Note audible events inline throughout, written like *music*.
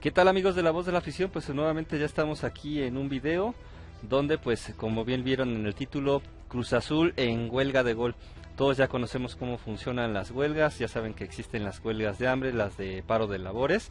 ¿Qué tal amigos de la voz de la afición? Pues nuevamente ya estamos aquí en un video donde pues como bien vieron en el título Cruz Azul en huelga de gol. Todos ya conocemos cómo funcionan las huelgas, ya saben que existen las huelgas de hambre, las de paro de labores,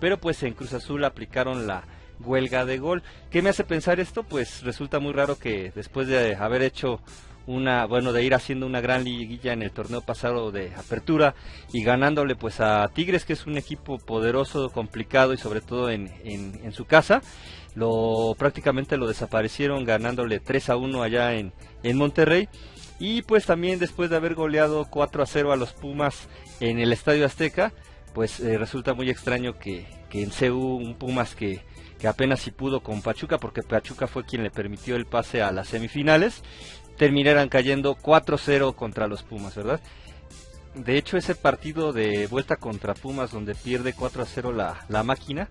pero pues en Cruz Azul aplicaron la huelga de gol. ¿Qué me hace pensar esto? Pues resulta muy raro que después de haber hecho una, bueno, de ir haciendo una gran liguilla en el torneo pasado de apertura y ganándole pues a Tigres, que es un equipo poderoso, complicado y sobre todo en, en, su casa. Lo prácticamente lo desaparecieron ganándole 3 a 1 allá en, en Monterrey. Y pues también después de haber goleado 4 a 0 a los Pumas en el Estadio Azteca, pues eh, resulta muy extraño que, que en CU un Pumas que, que apenas si pudo con Pachuca, porque Pachuca fue quien le permitió el pase a las semifinales, terminaran cayendo 4-0 contra los Pumas, ¿verdad? De hecho, ese partido de vuelta contra Pumas, donde pierde 4 0 la, la máquina,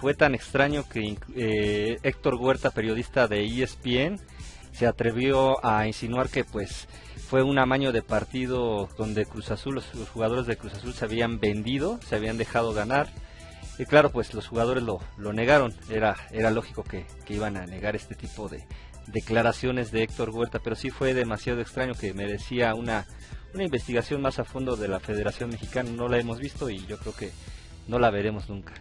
fue tan extraño que eh, Héctor Huerta, periodista de ESPN, se atrevió a insinuar que pues fue un amaño de partido donde Cruz Azul, los, jugadores de Cruz Azul se habían vendido, se habían dejado ganar. Y claro, pues los jugadores lo, lo negaron, era, era lógico que, que iban a negar este tipo de, declaraciones de Héctor Huerta, pero sí fue demasiado extraño que merecía una, una investigación más a fondo de la Federación Mexicana. No la hemos visto y yo creo que no la veremos nunca.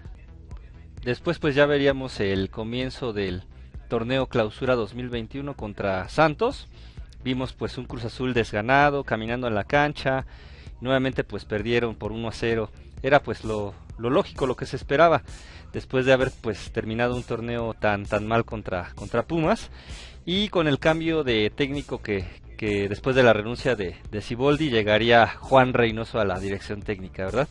Después pues ya veríamos el comienzo del torneo clausura 2021 contra Santos. Vimos pues un Cruz Azul desganado, caminando en la cancha. Nuevamente pues perdieron por 1 a 0. Era pues lo, lo lógico, lo que se esperaba después de haber pues terminado un torneo tan tan mal contra contra Pumas y con el cambio de técnico que, que después de la renuncia de, de Ciboldi llegaría Juan Reynoso a la dirección técnica, ¿verdad?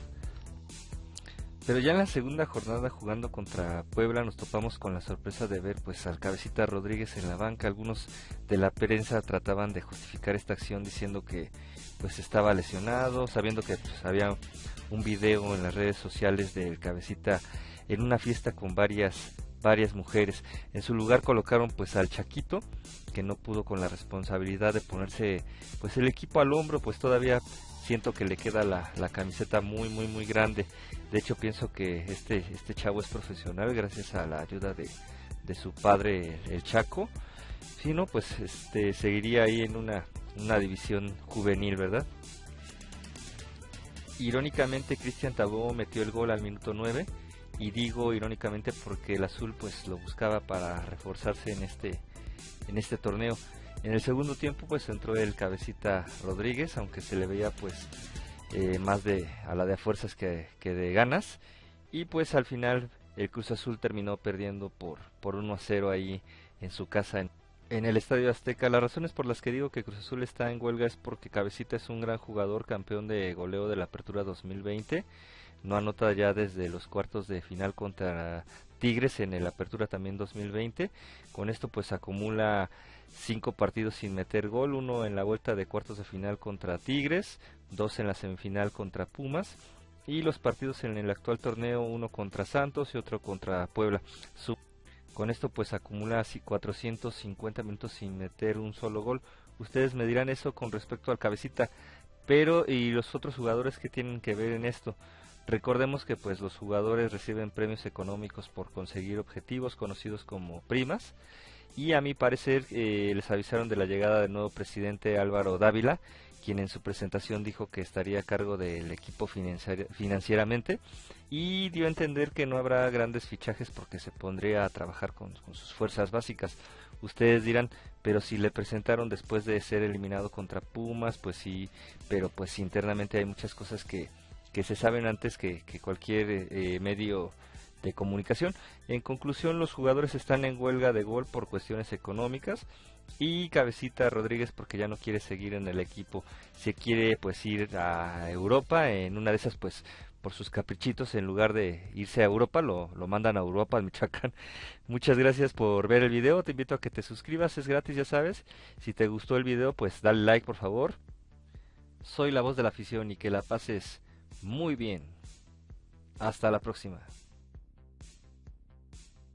Pero ya en la segunda jornada jugando contra Puebla nos topamos con la sorpresa de ver pues al cabecita Rodríguez en la banca. Algunos de la prensa trataban de justificar esta acción diciendo que pues estaba lesionado, sabiendo que pues, había un video en las redes sociales del cabecita en una fiesta con varias varias mujeres. En su lugar colocaron pues al Chaquito, que no pudo con la responsabilidad de ponerse pues el equipo al hombro, pues todavía siento que le queda la, la camiseta muy muy muy grande. De hecho pienso que este, este chavo es profesional gracias a la ayuda de, de su padre el Chaco. Si no, pues este seguiría ahí en una, una división juvenil, ¿verdad? Irónicamente Cristian Tabó metió el gol al minuto 9 y digo irónicamente porque el azul pues lo buscaba para reforzarse en este en este torneo. En el segundo tiempo pues entró el cabecita Rodríguez aunque se le veía pues eh, más de a la de fuerzas que, que, de ganas. Y pues al final el Cruz Azul terminó perdiendo por por 1 a 0 ahí en su casa en, en el Estadio Azteca. Las razones por las que digo que Cruz Azul está en huelga es porque Cabecita es un gran jugador campeón de goleo de la Apertura 2020 no anota ya desde los cuartos de final contra Tigres en el Apertura también 2020. Con esto pues acumula cinco partidos sin meter gol, uno en la vuelta de cuartos de final contra Tigres, dos en la semifinal contra Pumas y los partidos en el actual torneo, uno contra Santos y otro contra Puebla. con esto pues acumula así 450 minutos sin meter un solo gol. Ustedes me dirán eso con respecto al cabecita, pero y los otros jugadores que tienen que ver en esto. Recordemos que pues los jugadores reciben premios económicos por conseguir objetivos conocidos como primas y a mi parecer eh, les avisaron de la llegada del nuevo presidente Álvaro Dávila, quien en su presentación dijo que estaría a cargo del equipo financieramente y dio a entender que no habrá grandes fichajes porque se pondría a trabajar con, con sus fuerzas básicas. Ustedes dirán, pero si le presentaron después de ser eliminado contra Pumas, pues sí, pero pues internamente hay muchas cosas que que se saben antes que, cualquier eh, medio de comunicación. En conclusión, los jugadores están en huelga de gol por cuestiones económicas y Cabecita Rodríguez porque ya no quiere seguir en el equipo, se quiere pues ir a Europa, en una de esas pues por sus caprichitos en lugar de irse a Europa lo, lo mandan a Europa, al Michoacán. *laughs* Muchas gracias por ver el video, te invito a que te suscribas, es gratis ya sabes. Si te gustó el video pues dale like por favor. Soy la voz de la afición y que la pases muy bien. Hasta la próxima.